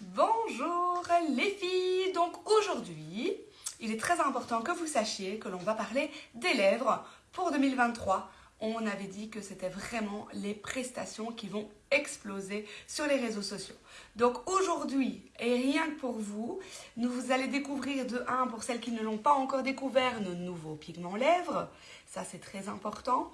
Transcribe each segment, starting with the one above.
Bonjour les filles Donc aujourd'hui, il est très important que vous sachiez que l'on va parler des lèvres pour 2023. On avait dit que c'était vraiment les prestations qui vont exploser sur les réseaux sociaux. Donc aujourd'hui, et rien que pour vous, nous vous allez découvrir de 1, pour celles qui ne l'ont pas encore découvert, nos nouveaux pigments lèvres. Ça, c'est très important.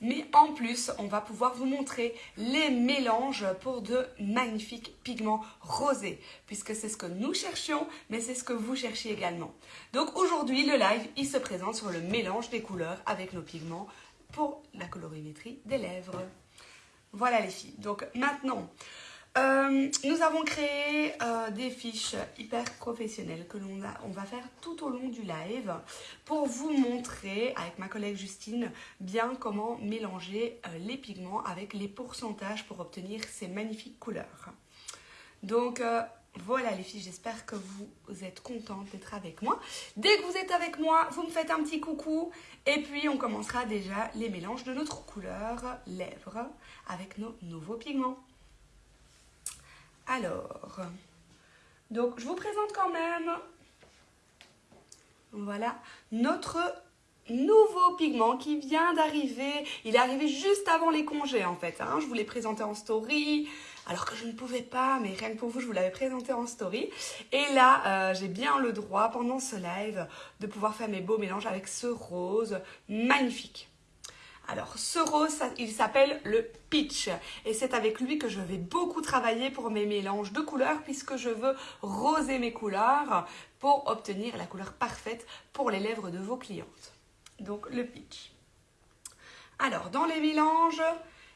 Mais en plus, on va pouvoir vous montrer les mélanges pour de magnifiques pigments rosés, puisque c'est ce que nous cherchions, mais c'est ce que vous cherchez également. Donc aujourd'hui, le live, il se présente sur le mélange des couleurs avec nos pigments pour la colorimétrie des lèvres. Voilà les filles. Donc maintenant, euh, nous avons créé euh, des fiches hyper professionnelles que l'on on va faire tout au long du live pour vous montrer avec ma collègue Justine bien comment mélanger euh, les pigments avec les pourcentages pour obtenir ces magnifiques couleurs. Donc voilà les filles, j'espère que vous êtes contentes d'être avec moi. Dès que vous êtes avec moi, vous me faites un petit coucou et puis on commencera déjà les mélanges de notre couleur lèvres avec nos nouveaux pigments. Alors, donc je vous présente quand même, voilà, notre nouveau pigment qui vient d'arriver. Il est arrivé juste avant les congés en fait. Hein. Je vous l'ai présenté en story, alors que je ne pouvais pas, mais rien que pour vous, je vous l'avais présenté en story. Et là, euh, j'ai bien le droit pendant ce live de pouvoir faire mes beaux mélanges avec ce rose magnifique. Alors, ce rose, il s'appelle le Peach. Et c'est avec lui que je vais beaucoup travailler pour mes mélanges de couleurs puisque je veux roser mes couleurs pour obtenir la couleur parfaite pour les lèvres de vos clientes. Donc, le Peach. Alors, dans les mélanges,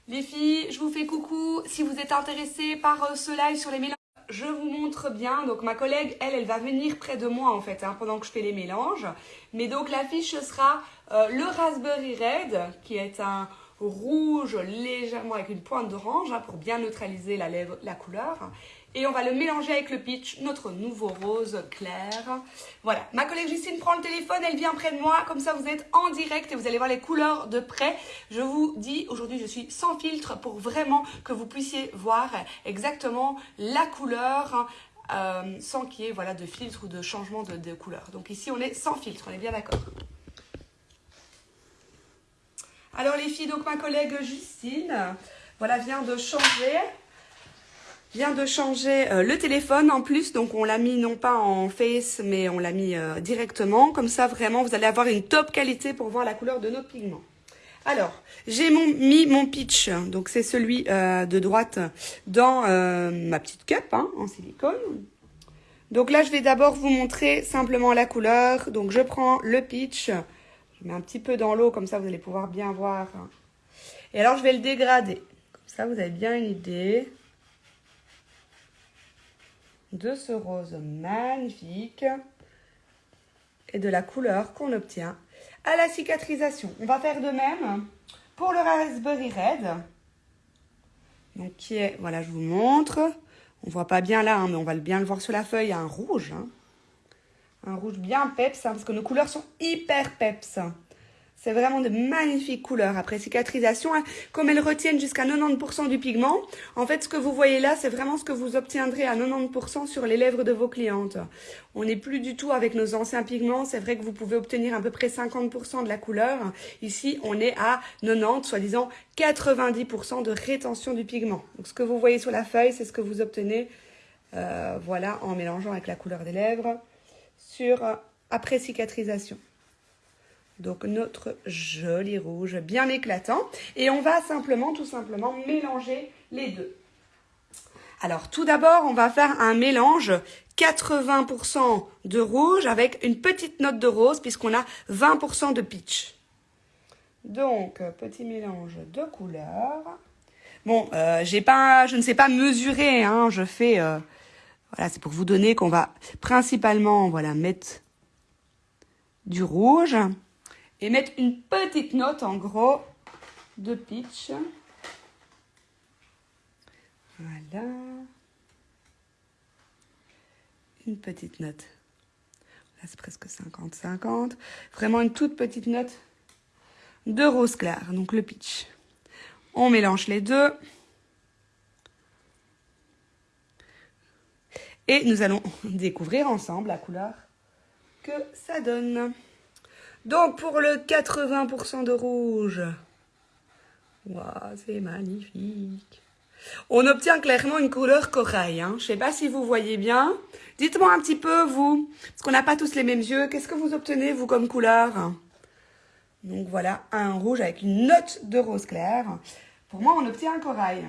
les filles, je vous fais coucou. Si vous êtes intéressés par euh, ce live sur les mélanges, je vous montre bien. Donc ma collègue, elle, elle va venir près de moi en fait, hein, pendant que je fais les mélanges. Mais donc l'affiche sera euh, le Raspberry Red, qui est un rouge légèrement avec une pointe d'orange hein, pour bien neutraliser la, couleur. Et on va le mélanger avec le pitch, notre nouveau rose clair. Voilà, ma collègue Justine prend le téléphone, elle vient près de moi, comme ça vous êtes en direct et vous allez voir les couleurs de près. Je vous dis, aujourd'hui je suis sans filtre pour vraiment que vous puissiez voir exactement la couleur euh, sans qu'il y ait voilà, de filtre ou de changement de, de couleur. Donc ici on est sans filtre, on est bien d'accord. Alors les filles, donc ma collègue Justine, voilà, vient de changer vient de changer euh, le téléphone en plus, donc on l'a mis non pas en face, mais on l'a mis euh, directement. Comme ça, vraiment, vous allez avoir une top qualité pour voir la couleur de nos pigments. Alors, j'ai mis mon pitch, donc c'est celui euh, de droite, dans ma petite cup hein, en silicone. Donc là, je vais d'abord vous montrer simplement la couleur. Donc je prends le pitch, je mets un petit peu dans l'eau, comme ça vous allez pouvoir bien voir. Et alors, je vais le dégrader. Comme ça, vous avez bien une idée de ce rose magnifique et de la couleur qu'on obtient à la cicatrisation. On va faire de même pour le Raspberry Red. Donc qui est, voilà, je vous montre. On voit pas bien là, hein, mais on va bien le voir sur la feuille, un rouge. Hein. Un rouge bien peps, hein, parce que nos couleurs sont hyper peps. C'est vraiment de magnifiques couleurs. Après cicatrisation, hein, comme elles retiennent jusqu'à 90% du pigment, en fait, ce que vous voyez là, c'est vraiment ce que vous obtiendrez à 90% sur les lèvres de vos clientes. On n'est plus du tout avec nos anciens pigments. C'est vrai que vous pouvez obtenir à peu près 50% de la couleur. Ici, on est à 90, soi-disant 90% de rétention du pigment. Donc, ce que vous voyez sur la feuille, c'est ce que vous obtenez, euh, voilà, en mélangeant avec la couleur des lèvres euh, après cicatrisation. Donc notre joli rouge bien éclatant. Et on va simplement, tout simplement, mélanger les deux. Alors tout d'abord, on va faire un mélange 80% de rouge avec une petite note de rose puisqu'on a 20% de peach. Donc, petit mélange de couleurs. Bon, euh, j'ai pas, je ne sais pas mesurer, hein, je fais... Euh, voilà, c'est pour vous donner qu'on va principalement voilà, mettre du rouge et mettre une petite note en gros de pitch. Voilà. Une petite note. Là, c'est presque 50-50. Vraiment une toute petite note de rose clair, donc le pitch. On mélange les deux. Et nous allons découvrir ensemble la couleur que ça donne. Donc pour le 80% de rouge, c'est magnifique. On obtient clairement une couleur corail. Hein. Je ne sais pas si vous voyez bien. Dites-moi un petit peu, vous, parce qu'on n'a pas tous les mêmes yeux. Qu'est-ce que vous obtenez, vous, comme couleur? Donc voilà, un rouge avec une note de rose clair. Pour moi, on obtient un corail.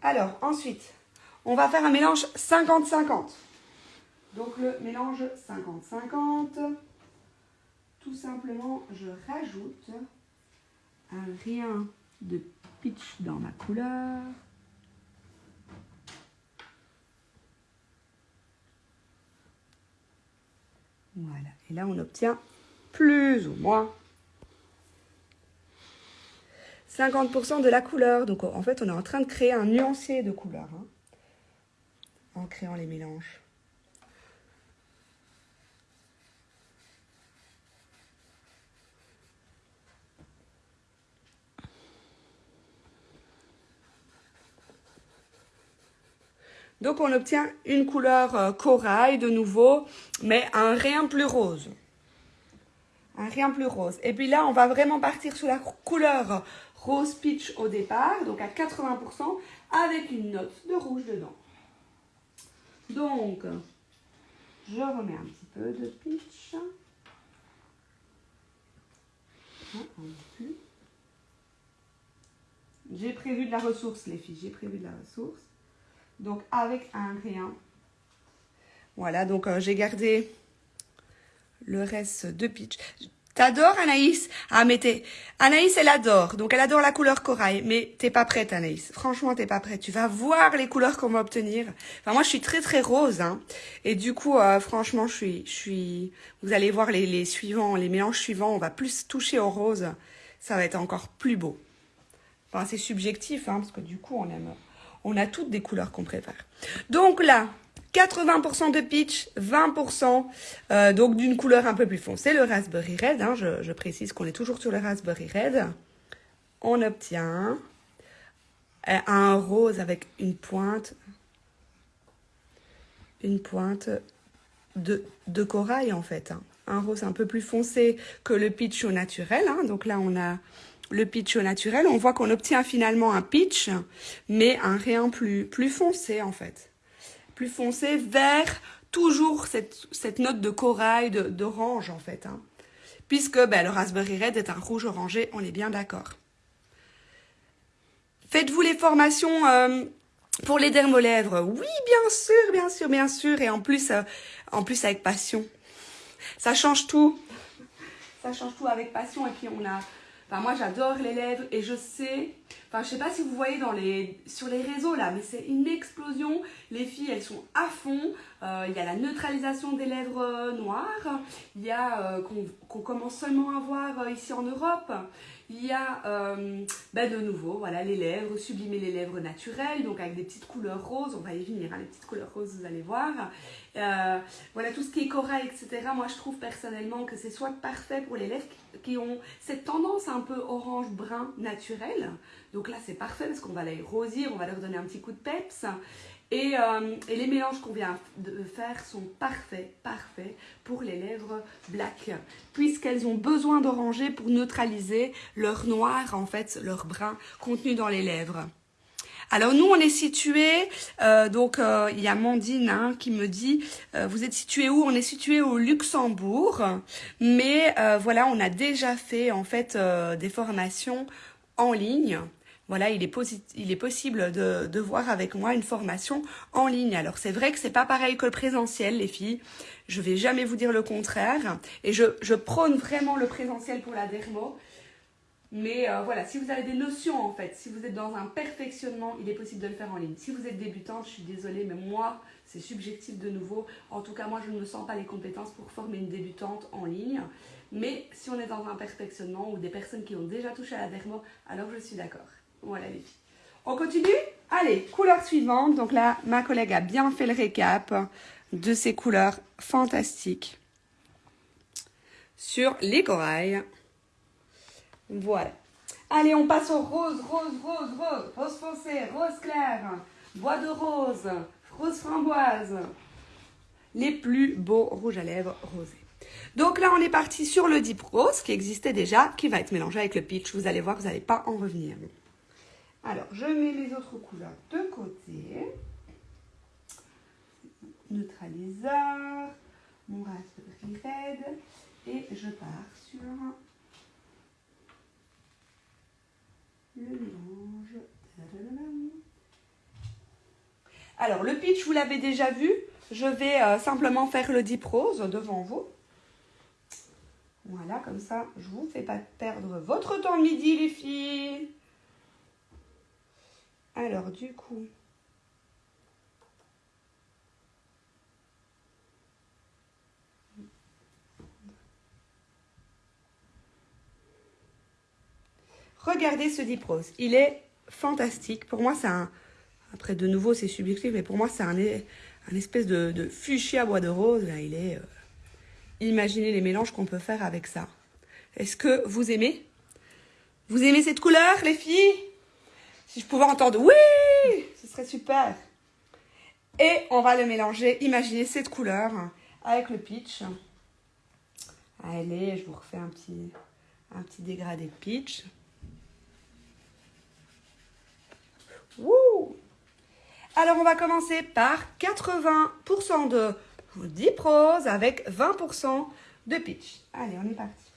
Alors, ensuite, on va faire un mélange 50-50. Donc le mélange 50-50, tout simplement, je rajoute un rien de pitch dans ma couleur. Voilà, et là on obtient plus ou moins 50% de la couleur. Donc en fait on est en train de créer un nuancier de couleur hein, en créant les mélanges. Donc on obtient une couleur euh, corail de nouveau, mais un rien plus rose. Un rien plus rose. Et puis là, on va vraiment partir sur la couleur rose peach au départ, donc à 80%, avec une note de rouge dedans. Donc, je remets un petit peu de peach. J'ai prévu de la ressource, les filles. J'ai prévu de la ressource donc avec un rien. Voilà, donc euh, j'ai gardé le reste de pitch. T'adores Anaïs? Ah mais t'es... Anaïs elle adore, donc elle adore la couleur corail, mais t'es pas prête Anaïs, franchement t'es pas prête, tu vas voir les couleurs qu'on va obtenir. Enfin moi je suis très très rose, hein. et du coup euh, franchement je suis... je suis. Vous allez voir les, les suivants, les mélanges suivants, on va plus toucher au rose, ça va être encore plus beau. Enfin c'est subjectif, hein, parce que du coup on aime on a toutes des couleurs qu'on préfère. Donc là, 80% de peach, 20% euh, donc d'une couleur un peu plus foncée, le raspberry red. Hein, je, précise qu'on est toujours sur le raspberry red. On obtient euh, un rose avec une pointe, une pointe de, corail en fait. Hein. Un rose un peu plus foncé que le peach au naturel. Hein. Donc là, on a le pitch au naturel, on voit qu'on obtient finalement un pitch, mais un rien plus, plus foncé en fait. Foncé vers toujours cette, note de corail, d'orange en fait. Hein. Puisque ben, le Raspberry Red est un rouge orangé, on est bien d'accord. Faites-vous les formations euh, pour les dermolèvres? Oui, bien sûr, bien sûr, bien sûr. Et en plus, euh, en plus avec passion. Ça change tout. Ça change tout avec passion. Et puis on a moi, j'adore les lèvres et je sais, enfin, je sais pas si vous voyez dans les, sur les réseaux là, mais c'est une explosion. Les filles, elles sont à fond. Euh, il y a la neutralisation des lèvres euh, noires. Il y a euh, qu'on commence seulement à voir ici en Europe. Il y a ben de nouveau voilà, les lèvres, sublimer les lèvres naturelles, donc avec des petites couleurs roses, on va y venir, hein, les petites couleurs roses, vous allez voir. voilà, tout ce qui est corail, etc. Moi, je trouve personnellement que c'est soit parfait pour les lèvres qui ont cette tendance un peu orange-brun naturel. Donc là, c'est parfait parce qu'on va les rosir, on va leur donner un petit coup de peps. Et, euh, et, les mélanges qu'on vient de faire sont parfaits, parfaits pour les lèvres black, puisqu'elles ont besoin d'oranger pour neutraliser leur noir, en fait, leur brun contenu dans les lèvres. Alors nous, on est situé, euh, donc euh, il y a Mandine hein, qui me dit, vous êtes situé où? On est situé au Luxembourg, mais voilà, on a déjà fait en fait des formations en ligne voilà, il est, possible de, voir avec moi une formation en ligne. Alors c'est vrai que c'est pas pareil que le présentiel, les filles. Je vais jamais vous dire le contraire. Et je, prône vraiment le présentiel pour la dermo. Mais euh, voilà, si vous avez des notions en fait, si vous êtes dans un perfectionnement, il est possible de le faire en ligne. Si vous êtes débutante, je suis désolée, mais moi, c'est subjectif de nouveau. En tout cas, moi, je ne me sens pas les compétences pour former une débutante en ligne. Mais si on est dans un perfectionnement ou des personnes qui ont déjà touché à la dermo, alors je suis d'accord. Voilà les filles. On continue? Allez, couleur suivante. Donc là, ma collègue a bien fait le récap de ces couleurs fantastiques sur les corails. Voilà. Allez, on passe au rose, rose, rose, rose, rose foncé, rose clair, bois de rose, rose framboise. Les plus beaux rouges à lèvres rosés. Donc là, on est parti sur le Deep Rose qui existait déjà, qui va être mélangé avec le Peach. Vous allez voir, vous n'allez pas en revenir. Alors, je mets les autres couleurs de côté. Neutraliseur, mon Raspberry Red. Et je pars sur le mélange. Alors, le pitch, vous l'avez déjà vu. Je vais euh, simplement faire le Deep Rose devant vous. Voilà, comme ça, je vous fais pas perdre votre temps midi, les filles. Alors, du coup... Regardez ce Deep Rose. Il est fantastique. Pour moi, c'est un... Après, de nouveau, c'est subjectif, mais pour moi, c'est un, un, espèce de, de fuchsia bois de rose. Là, il est... Euh, Imaginez les mélanges qu'on peut faire avec ça. Est-ce que vous aimez? Vous aimez cette couleur, les filles? Si je pouvais entendre oui, ce serait super. Et on va le mélanger. Imaginez cette couleur avec le peach. Allez, je vous refais un petit, un petit dégradé de peach. Wouh Alors, on va commencer par 80% de Deep Rose avec 20% de pitch. Allez, on est parti.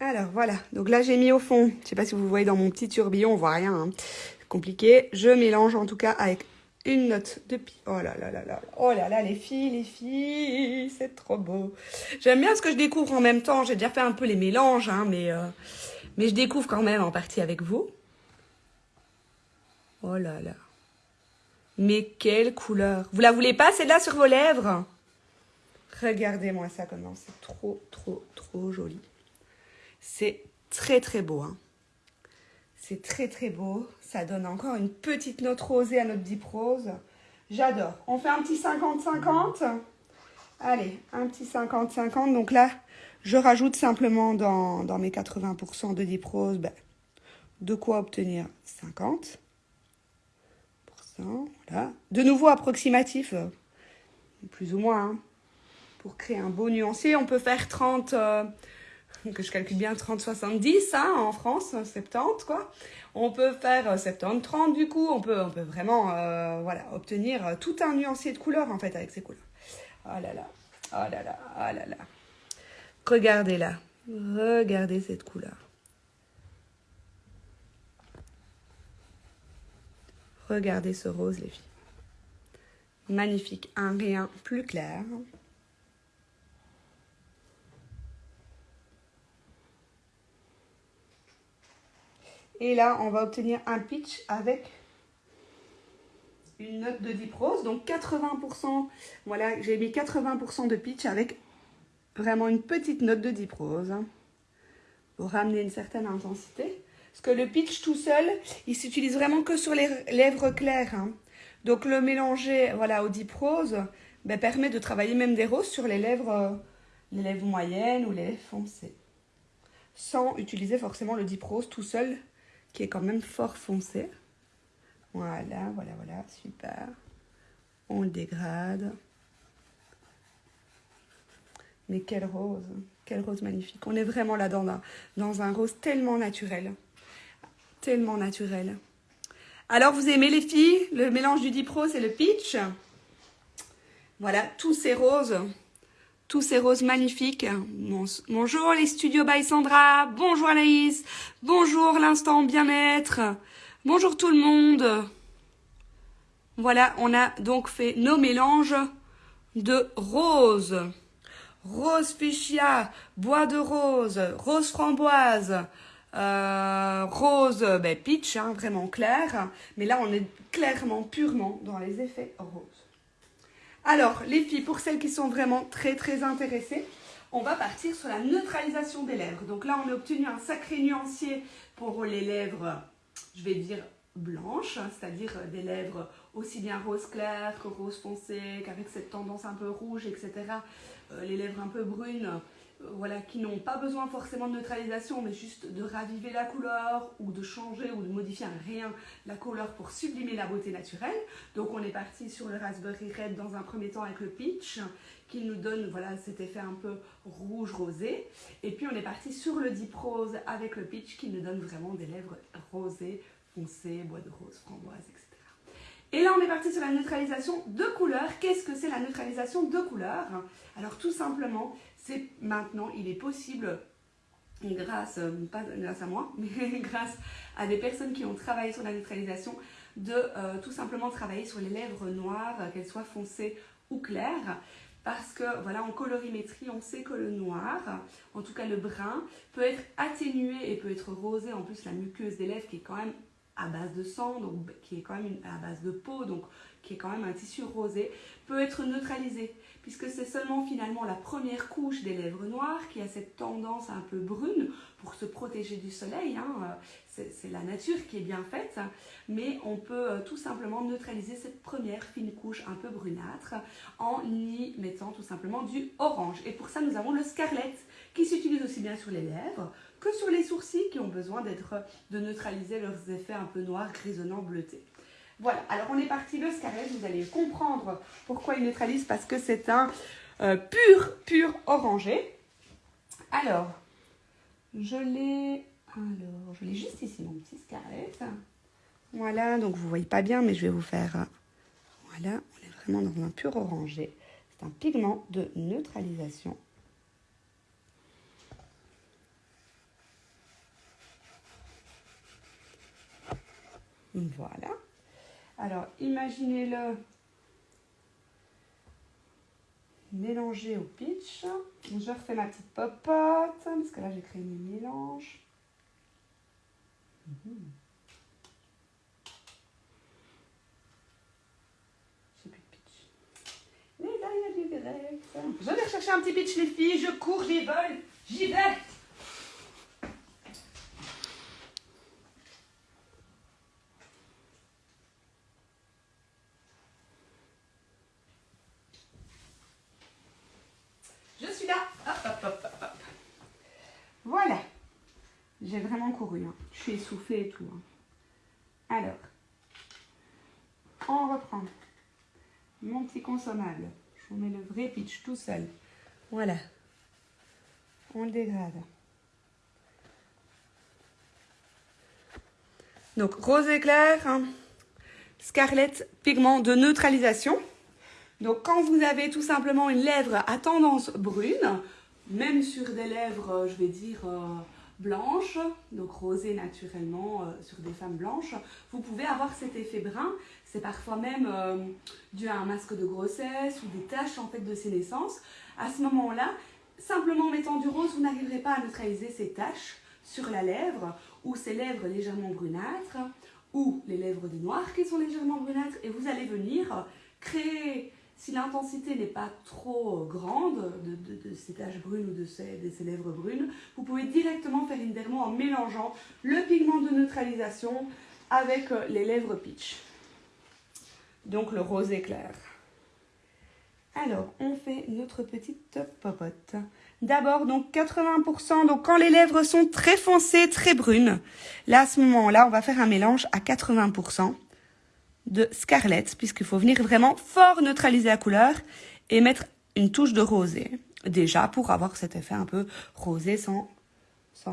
Alors voilà, donc là j'ai mis au fond, je ne sais pas si vous voyez dans mon petit tourbillon, on voit rien, hein. compliqué. Je mélange en tout cas avec une note de pi. Oh là là là là. Oh là là, les filles, les filles, c'est trop beau. J'aime bien ce que je découvre en même temps. J'ai déjà fait un peu les mélanges, hein, mais, euh, je découvre quand même en partie avec vous. Oh là là. Mais quelle couleur. Vous la voulez pas, celle-là, sur vos lèvres? Regardez-moi ça comment c'est trop, trop, trop joli. C'est très, très beau. Hein. C'est très, très beau. Ça donne encore une petite note rosée à notre Deep. J'adore. On fait un petit 50-50. Allez, un petit 50-50. Donc là, je rajoute simplement dans, mes 80% de Deep Rose ben, de quoi obtenir 50%. Voilà. De nouveau approximatif, euh, plus ou moins. Hein. Pour créer un beau nuancier, on peut faire 30 que je calcule bien 30-70 hein, en France, 70 quoi. On peut faire 70-30 euh, du coup, on peut, on vraiment euh, voilà, obtenir euh, tout un nuancier de couleurs en fait avec ces couleurs. Oh là là, oh là là, oh là là. Regardez là, regardez cette couleur. Regardez ce rose les filles. Magnifique, un rien plus clair. Et là, on va obtenir un pitch avec une note de Deep Rose. Donc 80%, voilà, j'ai mis 80% de pitch avec vraiment une petite note de Deep. Hein, pour ramener une certaine intensité. Parce que le pitch tout seul, il s'utilise vraiment que sur les lèvres claires. Hein. Donc le mélanger voilà, au Deep ben, permet de travailler même des roses sur les lèvres, les lèvres moyennes ou les lèvres foncées. Sans utiliser forcément le Deep Rose tout seul qui est quand même fort foncé. Voilà, voilà, voilà, super. On le dégrade. Mais quelle rose, quelle rose magnifique. On est vraiment là dans un, dans un rose tellement naturel. Tellement naturel. Alors, vous aimez les filles? Le mélange du Deep Rose et le Peach? Voilà, tous ces roses ces roses magnifiques. Bonjour les studios by Sandra, bonjour Anaïs, bonjour l'instant bien-être, bonjour tout le monde. Voilà, on a donc fait nos mélanges de roses. Rose fuchsia, bois de rose, rose framboise, euh, rose ben, peach, hein, vraiment clair. Mais là, on est clairement, purement dans les effets roses. Alors, les filles, pour celles qui sont vraiment très très intéressées, on va partir sur la neutralisation des lèvres. Donc là, on a obtenu un sacré nuancier pour les lèvres, je vais dire blanches, c'est-à-dire des lèvres aussi bien rose clair que rose foncé, qu'avec cette tendance un peu rouge, etc. Euh, les lèvres un peu brunes, euh, voilà, qui n'ont pas besoin forcément de neutralisation, mais juste de raviver la couleur ou de changer ou de modifier un rien la couleur pour sublimer la beauté naturelle. Donc on est parti sur le Raspberry Red dans un premier temps avec le Peach, qui nous donne voilà, cet effet un peu rouge-rosé. Et puis on est parti sur le Deep Rose avec le Peach, qui nous donne vraiment des lèvres rosées, foncées, bois de rose, framboise, etc. Et là, on est parti sur la neutralisation de couleurs. Qu'est-ce que c'est la neutralisation de couleurs Alors, tout simplement, c'est maintenant, il est possible, grâce, euh, pas grâce à moi, mais grâce à des personnes qui ont travaillé sur la neutralisation, de euh, tout simplement travailler sur les lèvres noires, qu'elles soient foncées ou claires. Parce que, voilà, en colorimétrie, on sait que le noir, en tout cas le brun, peut être atténué et peut être rosé. En plus, la muqueuse des lèvres qui est quand même à base de sang, donc qui est quand même à base de peau, donc qui est quand même un tissu rosé, peut être neutralisé, puisque c'est seulement finalement la première couche des lèvres noires qui a cette tendance un peu brune pour se protéger du soleil. Hein. C'est la nature qui est bien faite, mais on peut euh, tout simplement neutraliser cette première fine couche un peu brunâtre en y mettant tout simplement du orange. Et pour ça, nous avons le Scarlett qui s'utilise aussi bien sur les lèvres que sur les sourcils qui ont besoin d'être de neutraliser leurs effets un peu noirs, grisonnants, bleutés. Voilà, alors on est parti le Scarlett, vous allez comprendre pourquoi il neutralise, parce que c'est un euh, pur, pur orangé. Alors, je l'ai, alors, je l'ai juste ici, mon petit Scarlett. Voilà, donc vous voyez pas bien, mais je vais vous faire, voilà, on est vraiment dans un pur orangé. C'est un pigment de neutralisation. Voilà. Alors, imaginez-le mélanger au pitch. Je refais ma petite popote, parce que là, j'ai créé mes mélanges. Mhm. J'ai plus de pitch. Mais là, il y a du direct. Je vais chercher un petit pitch, les filles. Je cours, j'y vole, j'y vais. J'ai vraiment couru. Hein. Et tout. Hein. Alors, on reprend mon petit consommable. Je vous mets le vrai pitch tout seul. Voilà. On le dégrade. Donc, rose éclair, hein. Scarlett, pigment de neutralisation. Donc, quand vous avez tout simplement une lèvre à tendance brune, même sur des lèvres, je vais dire, euh, blanche, donc rosée naturellement euh, sur des femmes blanches, vous pouvez avoir cet effet brun. C'est parfois même euh, dû à un masque de grossesse ou des taches en fait de sénescence. À ce moment-là, simplement en mettant du rose, vous n'arriverez pas à neutraliser ces taches sur la lèvre ou ces lèvres légèrement brunâtres ou les lèvres des noirs qui sont légèrement brunâtres et vous allez venir créer si l'intensité n'est pas trop grande de, ces taches brunes ou de ces, lèvres brunes, vous pouvez directement faire une dermo en mélangeant le pigment de neutralisation avec euh, les lèvres peach. Donc le rosé clair. Alors, on fait notre petite popote. D'abord, donc 80%, donc quand les lèvres sont très foncées, très brunes, là, à ce moment-là, on va faire un mélange à 80% de Scarlett, puisqu'il faut venir vraiment fort neutraliser la couleur et mettre une touche de rosé, déjà pour avoir cet effet un peu rosé sans,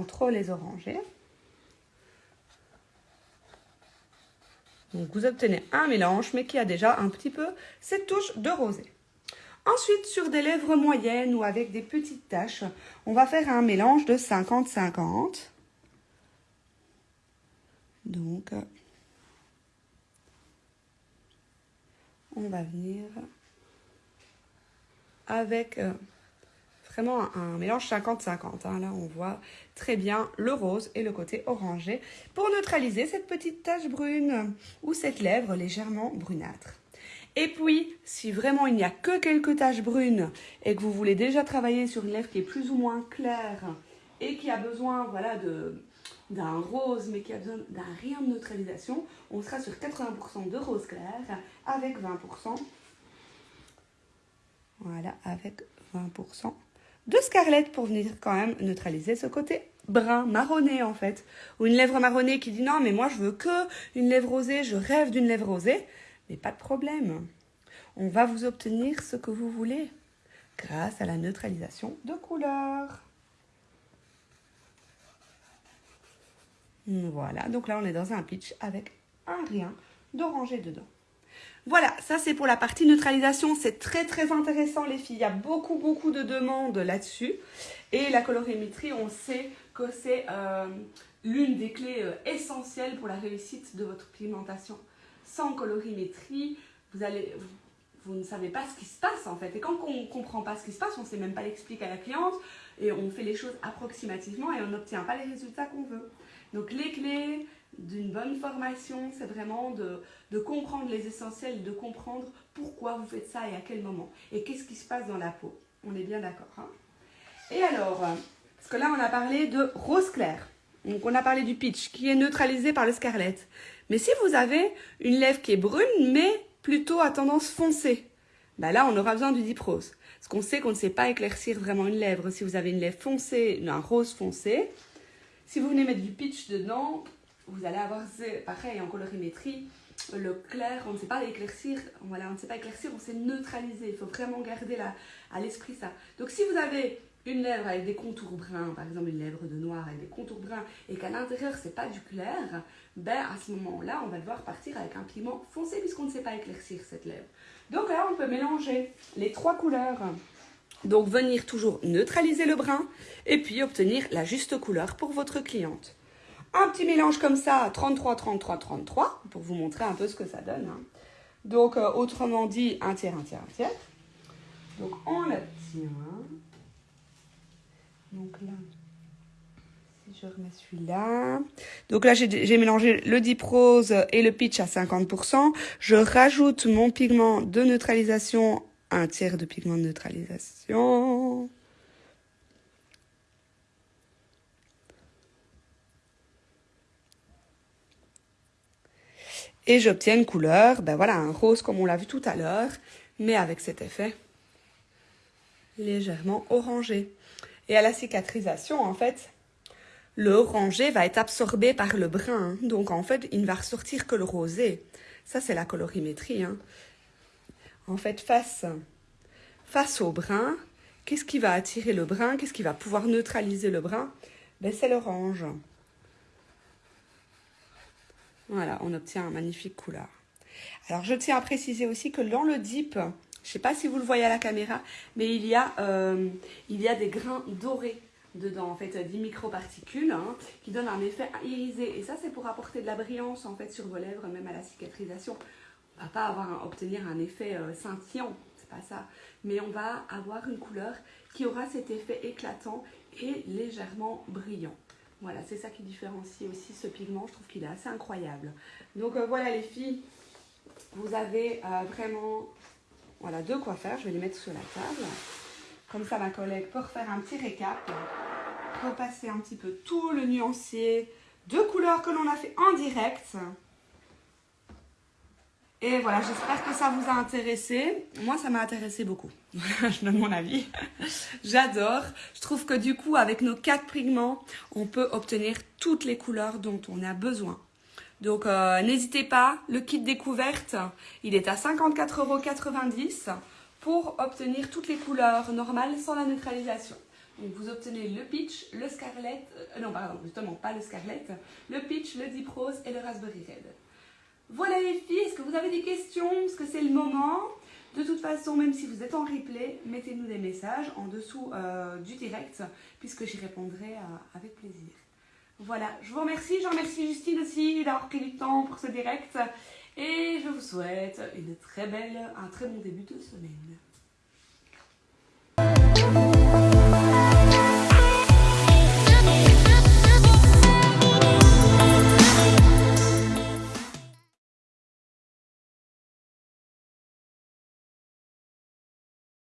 trop les oranger. Donc vous obtenez un mélange, mais qui a déjà un petit peu cette touche de rosé. Ensuite, sur des lèvres moyennes ou avec des petites taches, on va faire un mélange de 50-50. Donc, on va venir avec euh, vraiment un, mélange 50-50. Hein. Là, on voit très bien le rose et le côté orangé pour neutraliser cette petite tache brune ou cette lèvre légèrement brunâtre. Et puis, si vraiment il n'y a que quelques taches brunes et que vous voulez déjà travailler sur une lèvre qui est plus ou moins claire et qui a besoin voilà, de, d'un rose mais qui a besoin d'un rien de neutralisation, on sera sur 80% de rose clair avec 20%. Voilà, avec 20% de scarlett pour venir quand même neutraliser ce côté brun, marronné en fait. Ou une lèvre marronnée qui dit non mais moi je veux que une lèvre rosée, je rêve d'une lèvre rosée. Mais pas de problème. On va vous obtenir ce que vous voulez grâce à la neutralisation de couleurs. Voilà, donc là on est dans un pitch avec un rien d'orangé dedans. Voilà, ça c'est pour la partie neutralisation. C'est très très intéressant les filles. Il y a beaucoup beaucoup de demandes là-dessus. Et la colorimétrie, on sait que c'est euh, l'une des clés euh, essentielles pour la réussite de votre pigmentation. Sans colorimétrie, vous, allez, vous, ne savez pas ce qui se passe en fait. Et quand on ne comprend pas ce qui se passe, on ne sait même pas l'expliquer à la cliente et on fait les choses approximativement et on n'obtient pas les résultats qu'on veut. Donc les clés d'une bonne formation, c'est vraiment de, comprendre les essentiels, de comprendre pourquoi vous faites ça et à quel moment. Et qu'est-ce qui se passe dans la peau. On est bien d'accord. Hein et alors, parce que là on a parlé de rose clair. Donc on a parlé du pitch qui est neutralisé par le scarlett. Mais si vous avez une lèvre qui est brune mais plutôt à tendance foncée, bah là on aura besoin du deep rose. Parce qu'on sait qu'on ne sait pas éclaircir vraiment une lèvre. Si vous avez une lèvre foncée, un rose foncé, si vous venez mettre du pitch dedans, vous allez avoir, pareil, en colorimétrie, le clair, on ne sait pas l'éclaircir, voilà, on ne sait pas éclaircir, on sait neutraliser. Il faut vraiment garder à l'esprit ça. Donc si vous avez une lèvre avec des contours bruns, par exemple une lèvre de noir avec des contours bruns, et qu'à l'intérieur c'est pas du clair, ben à ce moment-là, on va devoir partir avec un pigment foncé puisqu'on ne sait pas éclaircir cette lèvre. Donc là, on peut mélanger les trois couleurs. Donc venir toujours neutraliser le brun et puis obtenir la juste couleur pour votre cliente. Un petit mélange comme ça, 33, 33, 33, pour vous montrer un peu ce que ça donne. Hein. Donc euh, autrement dit, un tiers, un tiers, un tiers. Donc on obtient. Donc là, si je remets celui-là. Donc là, j'ai mélangé le Deep Rose et le Peach à 50%. Je rajoute mon pigment de neutralisation un tiers de pigment de neutralisation. Et j'obtiens une couleur, ben voilà, un rose comme on l'a vu tout à l'heure, mais avec cet effet légèrement orangé. Et à la cicatrisation, en fait, le orangé va être absorbé par le brun. Donc, en fait, il ne va ressortir que le rosé. Ça, c'est la colorimétrie. Hein. En fait, face, face au brun, qu'est-ce qui va attirer le brun Qu'est-ce qui va pouvoir neutraliser le brun ben, C'est l'orange. Voilà, on obtient une magnifique couleur. Alors, je tiens à préciser aussi que dans le dip, je ne sais pas si vous le voyez à la caméra, mais il y a, euh, il y a des grains dorés dedans, en fait, 10 microparticules, hein, qui donnent un effet irisé. Et ça, c'est pour apporter de la brillance, en fait, sur vos lèvres, même à la cicatrisation va pas avoir obtenir un effet euh, scintillant, c'est pas ça. Mais on va avoir une couleur qui aura cet effet éclatant et légèrement brillant. Voilà, c'est ça qui différencie aussi ce pigment. Je trouve qu'il est assez incroyable. Donc euh, voilà les filles, vous avez euh, vraiment voilà, de quoi faire. Je vais les mettre sur la table. Comme ça, ma collègue peut refaire un petit récap. Repasser un petit peu tout le nuancier de couleurs que l'on a fait en direct. Et voilà, j'espère que ça vous a intéressé. Moi, ça m'a intéressé beaucoup. je donne mon avis. J'adore. Je trouve que du coup, avec nos quatre pigments, on peut obtenir toutes les couleurs dont on a besoin. Donc, euh, n'hésitez pas, le kit découverte, il est à 54,90€ pour obtenir toutes les couleurs normales sans la neutralisation. Donc, vous obtenez le peach, le scarlet, euh, non, pardon, justement, pas le scarlet, le peach, le deep rose et le raspberry red. Voilà les filles, est-ce que vous avez des questions? Parce que c'est le moment? De toute façon, même si vous êtes en replay, mettez-nous des messages en dessous euh, du direct, puisque j'y répondrai euh, avec plaisir. Voilà, je vous remercie. Je remercie Justine aussi d'avoir pris du temps pour ce direct. Et je vous souhaite une très belle, un très bon début de semaine.